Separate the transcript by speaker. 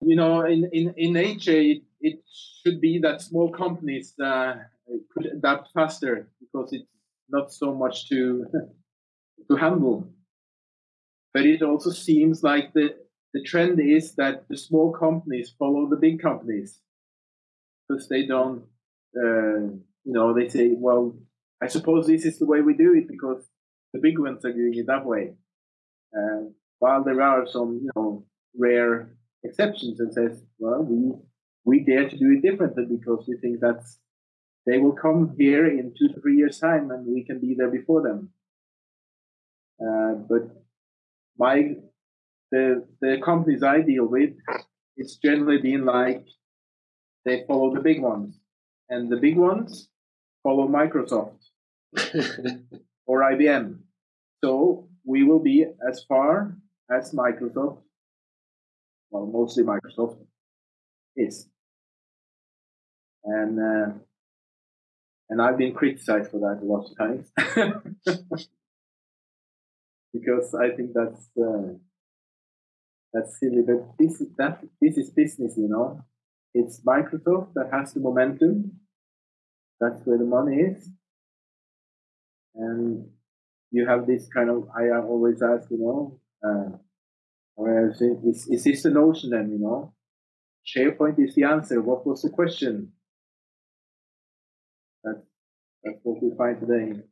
Speaker 1: you know, in, in, in nature, it, it should be that small companies uh, could adapt faster because it's not so much to to handle. But it also seems like the the trend is that the small companies follow the big companies because they don't, uh, you know, they say, well, I suppose this is the way we do it because the big ones are doing it that way. Uh, while there are some, you know, rare exceptions and says, well, we we dare to do it differently because we think that's they will come here in two to three years' time and we can be there before them. Uh, but my the the companies I deal with, it's generally been like they follow the big ones, and the big ones follow Microsoft or IBM. So we will be as far as Microsoft, well, mostly Microsoft is, and uh, and I've been criticized for that a lot of times because I think that's. Uh, that's silly, but this is that this is business, you know. It's Microsoft that has the momentum. That's where the money is. And you have this kind of I always ask, you know, uh, where is, is, is this the notion then, you know? SharePoint is the answer. What was the question? That's that's what we find today.